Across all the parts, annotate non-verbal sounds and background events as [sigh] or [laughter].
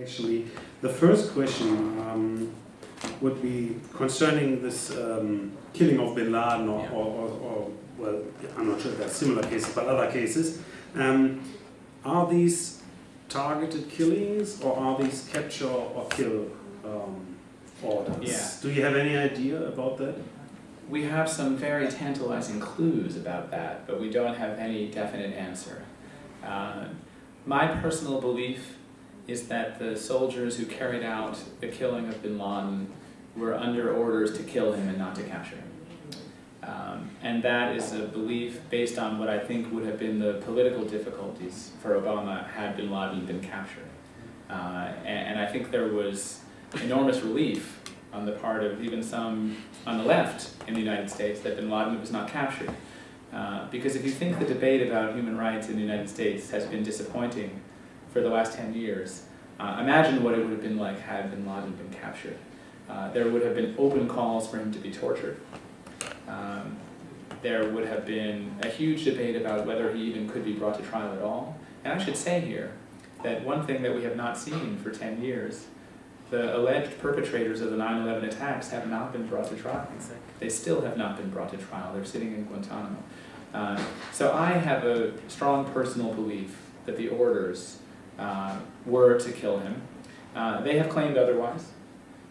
Actually, the first question um, would be concerning this um, killing of Bin Laden, or, Yeah. or, or, or, well, I'm not sure if that's similar cases, but other cases. Um, are these targeted killings, or are these capture or kill um, orders? Yeah. Do you have any idea about that? We have some very tantalizing clues about that, but we don't have any definite answer. Uh, my personal belief is that the soldiers who carried out the killing of bin Laden were under orders to kill him and not to capture him. Um, and that is a belief based on what I think would have been the political difficulties for Obama had bin Laden been captured. Uh, and, and I think there was enormous relief on the part of even some on the left in the United States that bin Laden was not captured. Uh, because if you think the debate about human rights in the United States has been disappointing for the last 10 years, uh, imagine what it would have been like had bin Laden been captured. Uh, there would have been open calls for him to be tortured. Um, there would have been a huge debate about whether he even could be brought to trial at all. And I should say here that one thing that we have not seen for 10 years, the alleged perpetrators of the 9-11 attacks have not been brought to trial. They still have not been brought to trial. They're sitting in Guantanamo. Uh, so I have a strong personal belief that the orders uh, were to kill him. Uh, they have claimed otherwise.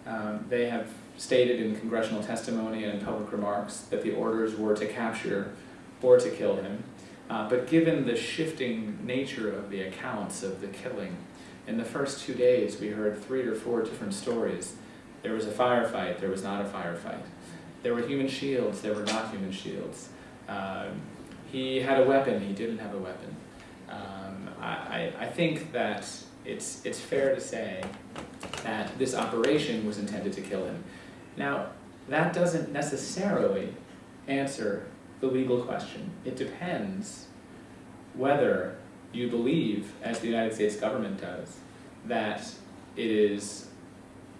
Um, they have stated in congressional testimony and in public remarks that the orders were to capture or to kill him. Uh, but given the shifting nature of the accounts of the killing, in the first two days we heard three or four different stories. There was a firefight, there was not a firefight. There were human shields, there were not human shields. Um, he had a weapon, he didn't have a weapon. I, I, I think that it's, it's fair to say that this operation was intended to kill him. Now, that doesn't necessarily answer the legal question. It depends whether you believe, as the United States government does, that it is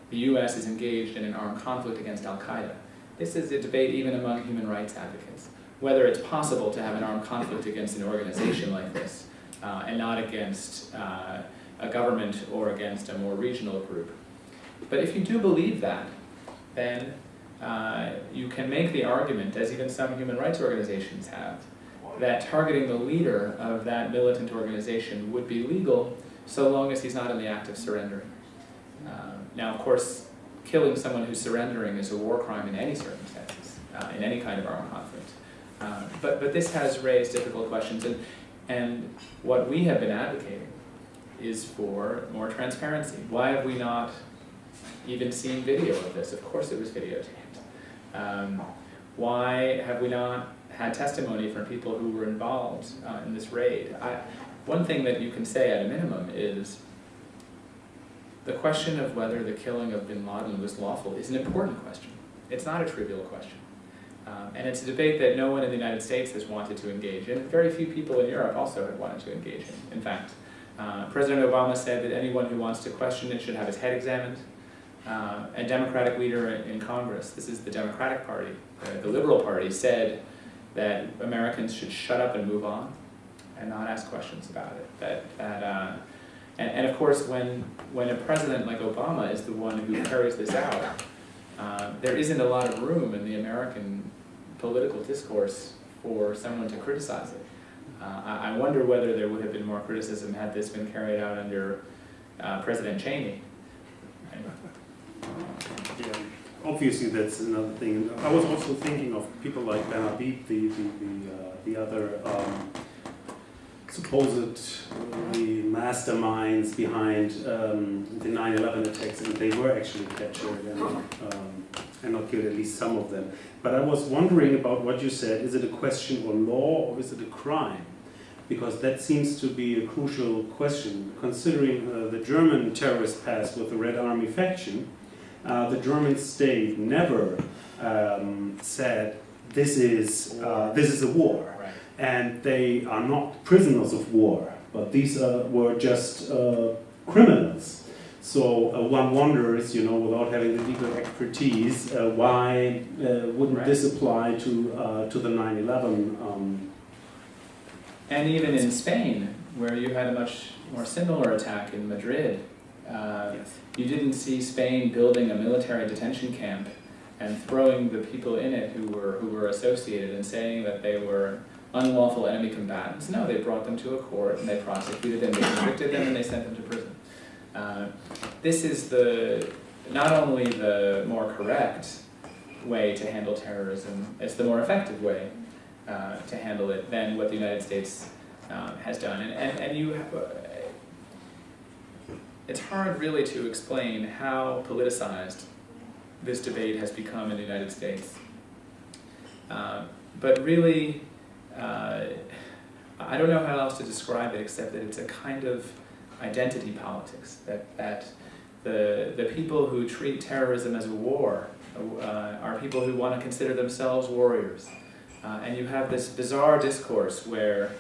the U.S. is engaged in an armed conflict against Al-Qaeda. This is a debate even among human rights advocates, whether it's possible to have an armed conflict against an organization like this, uh, and not against uh, a government or against a more regional group. But if you do believe that, then uh, you can make the argument, as even some human rights organizations have, that targeting the leader of that militant organization would be legal so long as he's not in the act of surrendering. Uh, now, of course, killing someone who's surrendering is a war crime in any circumstances, uh, in any kind of armed conflict. Uh, but, but this has raised difficult questions, and, and what we have been advocating is for more transparency. Why have we not even seen video of this? Of course it was videotaped. Um, why have we not had testimony from people who were involved uh, in this raid? I, one thing that you can say at a minimum is the question of whether the killing of bin Laden was lawful is an important question. It's not a trivial question. Um, and it's a debate that no one in the United States has wanted to engage in. Very few people in Europe also have wanted to engage in. In fact, uh, President Obama said that anyone who wants to question it should have his head examined. Uh, a Democratic leader in Congress, this is the Democratic Party, uh, the Liberal Party, said that Americans should shut up and move on and not ask questions about it. That, that, uh, and, and of course, when, when a president like Obama is the one who carries this out, uh, there isn't a lot of room in the American political discourse for someone to criticize it. Uh, I, I wonder whether there would have been more criticism had this been carried out under uh, President Cheney. Yeah, obviously that's another thing. I was also thinking of people like Ben Habib, the the the, uh, the other um, supposed uh, the masterminds behind um, the 9/11 attacks, and they were actually captured and, um, and not killed, at least some of them. But I was wondering about what you said. Is it a question of law or is it a crime? Because that seems to be a crucial question, considering uh, the German terrorist past with the Red Army faction. Uh, the German state never um, said this is uh, this is a war, Right. and they are not prisoners of war, but these uh, were just uh, criminals. So uh, one wonders, you know, without having the legal expertise, uh, why uh, wouldn't Right. this apply to uh, to the 9/11? Um, And even in Spain, where you had a much more similar attack in Madrid, Yes. you didn't see Spain building a military detention camp and throwing the people in it who were who were associated and saying that they were unlawful enemy combatants. No, they brought them to a court and they prosecuted them, they convicted them, and they sent them to prison. Uh, this is the not only the more correct way to handle terrorism, it's the more effective way uh, to handle it than what the United States um, has done. And, and, and you have, uh, it's hard really to explain how politicized this debate has become in the United States. Uh, but really, uh, I don't know how else to describe it except that it's a kind of identity politics, that, that the, the people who treat terrorism as a war uh, are people who want to consider themselves warriors. Uh, and you have this bizarre discourse where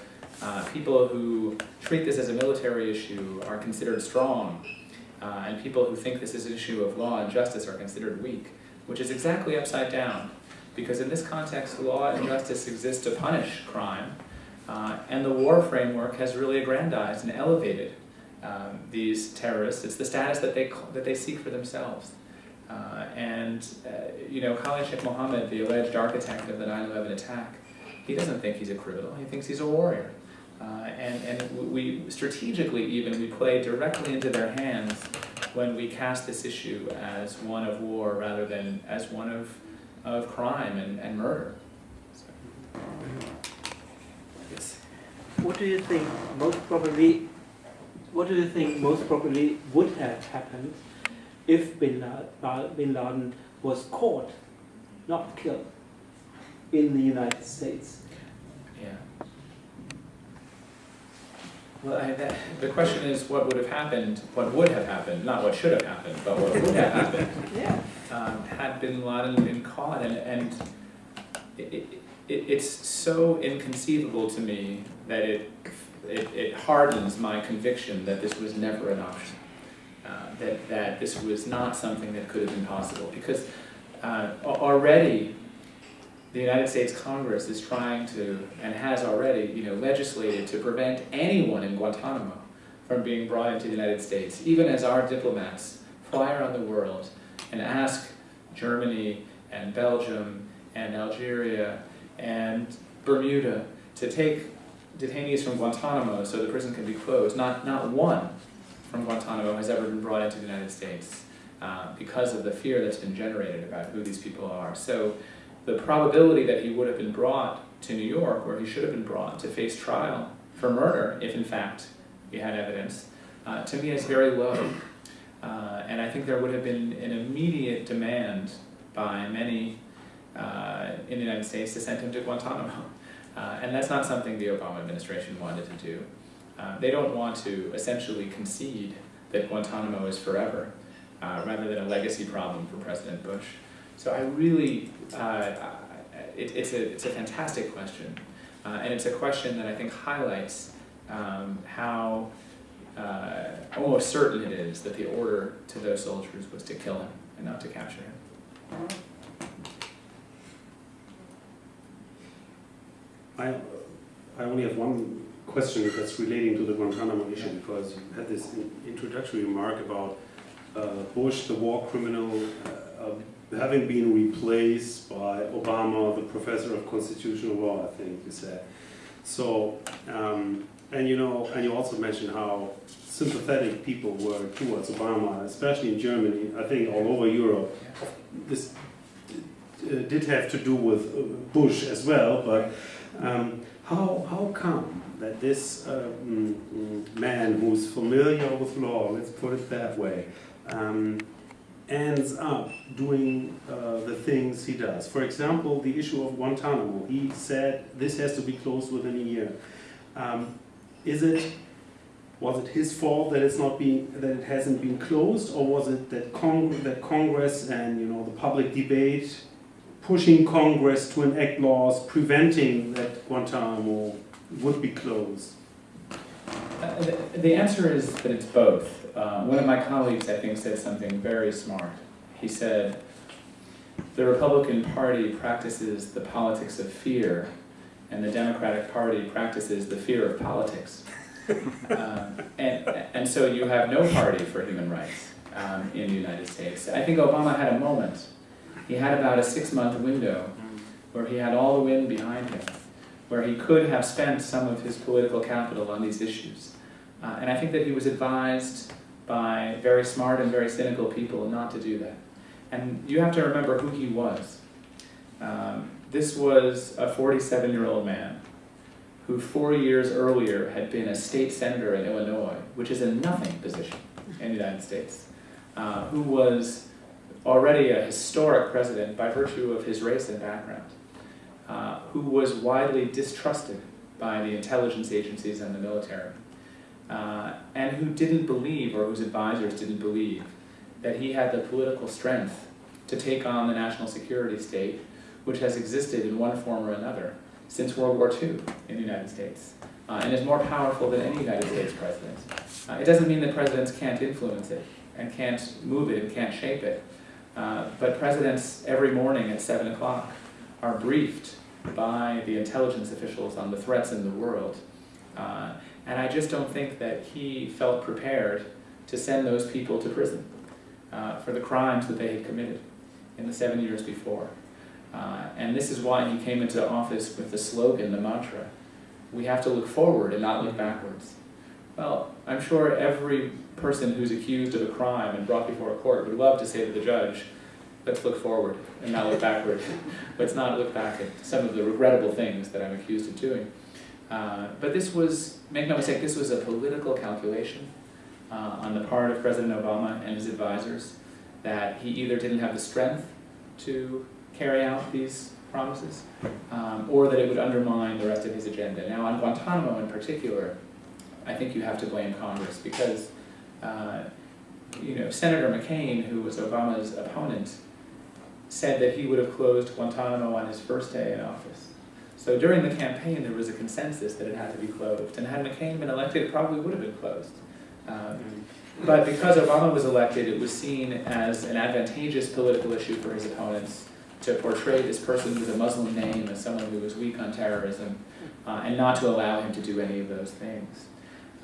uh, people who treat this as a military issue are considered strong, uh, and people who think this is an issue of law and justice are considered weak, which is exactly upside down. Because in this context, law and justice exist to punish crime, uh, and the war framework has really aggrandized and elevated um, these terrorists. It's the status that they, that they seek for themselves. Uh, and, uh, you know, Khalid Sheikh Mohammed, the alleged architect of the 9-11 attack, he doesn't think he's a criminal, he thinks he's a warrior. Uh, and, and we, strategically even, we play directly into their hands when we cast this issue as one of war rather than as one of, of crime and, and murder. So, Yes. What do you think most probably, what do you think most probably would have happened if Bin Laden, Bin Laden was caught, not killed, in the United States? yeah. Well, I, that, the question is what would have happened, what would have happened, not what should have happened, but what would have happened. [laughs] Yeah. Um, had Bin Laden been caught, and, and it, it, it, it's so inconceivable to me that it, it, it hardens my conviction that this was never an option, uh, that, that this was not something that could have been possible, because uh, already the United States Congress is trying to, and has already, you know, legislated to prevent anyone in Guantanamo from being brought into the United States, even as our diplomats fly around the world and ask Germany and Belgium and Algeria and Bermuda to take detainees from Guantanamo so the prison can be closed. Not, not one from Guantanamo has ever been brought into the United States uh, because of the fear that's been generated about who these people are. So the probability that he would have been brought to New York, where he should have been brought to face trial for murder, if in fact he had evidence, uh, to me is very low. Uh, and I think there would have been an immediate demand by many uh, in the United States to send him to Guantanamo. [laughs] Uh, and that's not something the Obama administration wanted to do. Uh, they don't want to essentially concede that Guantanamo is forever, uh, rather than a legacy problem for President Bush. So I really, it, it's, a, it's a fantastic question. And it's a question that I think highlights um, how uh, almost certain it is that the order to those soldiers was to kill him and not to capture him. I, I only have one question that's relating to the Guantanamo issue because you had this in- introductory remark about uh, Bush, the war criminal, uh, uh, having been replaced by Obama, the professor of constitutional law, I think you said. So, um, and you know, and you also mentioned how sympathetic people were towards Obama, especially in Germany, I think all over Europe. This uh, did have to do with uh, Bush as well, but um, how, how come that this mm, man who's familiar with law, let's put it that way, um, ends up doing uh, the things he does? For example, the issue of Guantanamo. He said this has to be closed within a year. Um, is it was it his fault that it's not being that it hasn't been closed, or was it that Cong- that Congress and you know the public debate pushing Congress to enact laws preventing that Guantanamo would be closed? Uh, the, the answer is that it's both. Uh, one of my colleagues, I think, said something very smart. He said, the Republican Party practices the politics of fear, and the Democratic Party practices the fear of politics. [laughs] Um, and, and so you have no party for human rights um, in the United States. I think Obama had a moment. He had about a six-month window where he had all the wind behind him, where he could have spent some of his political capital on these issues. Uh, and I think that he was advised by very smart and very cynical people not to do that. And you have to remember who he was. Um, this was a 47-year-old man who four years earlier had been a state senator in Illinois, which is a nothing position in the United States, uh, who was already a historic president by virtue of his race and background, uh, who was widely distrusted by the intelligence agencies and the military, uh, and who didn't believe, or whose advisors didn't believe, that he had the political strength to take on the national security state, which has existed in one form or another since World War II in the United States, uh, and is more powerful than any United States president. Uh, it doesn't mean that presidents can't influence it, and can't move it, and can't shape it. Uh, but presidents every morning at 7 o'clock are briefed by the intelligence officials on the threats in the world. Uh, and I just don't think that he felt prepared to send those people to prison uh, for the crimes that they had committed in the seven years before. Uh, and this is why he came into office with the slogan, the mantra, we have to look forward and not look backwards. Well, I'm sure every person who's accused of a crime and brought before a court would love to say to the judge, let's look forward and not look [laughs] backward. let's not look back at some of the regrettable things that I'm accused of doing. Uh, but this was, make no mistake, this was a political calculation uh, on the part of President Obama and his advisors that he either didn't have the strength to carry out these promises, um, or that it would undermine the rest of his agenda. Now, on Guantanamo in particular, I think you have to blame Congress because, uh, you know, Senator McCain, who was Obama's opponent, said that he would have closed Guantanamo on his first day in office. So during the campaign, there was a consensus that it had to be closed, and had McCain been elected, it probably would have been closed. Um, but because Obama was elected, it was seen as an advantageous political issue for his opponents to portray this person with a Muslim name as someone who was weak on terrorism, uh, and not to allow him to do any of those things.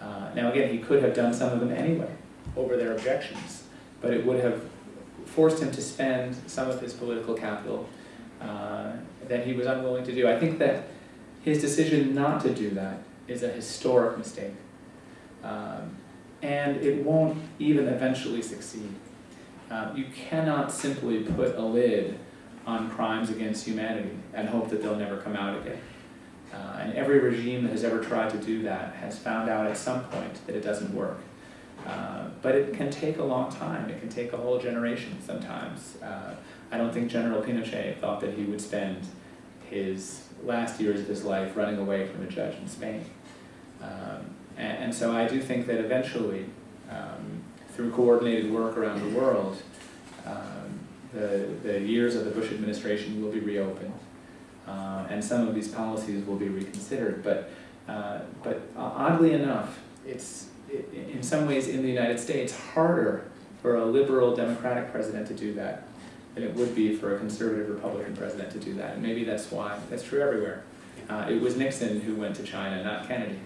Uh, now again, he could have done some of them anyway, over their objections, but it would have forced him to spend some of his political capital uh, that he was unwilling to do. I think that his decision not to do that is a historic mistake. Um, and it won't even eventually succeed. Uh, you cannot simply put a lid on crimes against humanity and hope that they'll never come out again. Uh, and every regime that has ever tried to do that has found out at some point that it doesn't work. Uh, but it can take a long time. It can take a whole generation sometimes. Uh, I don't think General Pinochet thought that he would spend his last years of his life running away from a judge in Spain. Um, and, and, so I do think that eventually, um, through coordinated work around the world, um, the, the years of the Bush administration will be reopened. Uh, and some of these policies will be reconsidered. But, uh, but oddly enough, it's it, in some ways in the United States harder for a liberal Democratic president to do that than it would be for a conservative Republican president to do that. And maybe that's why, that's true everywhere. Uh, it was Nixon who went to China, not Kennedy.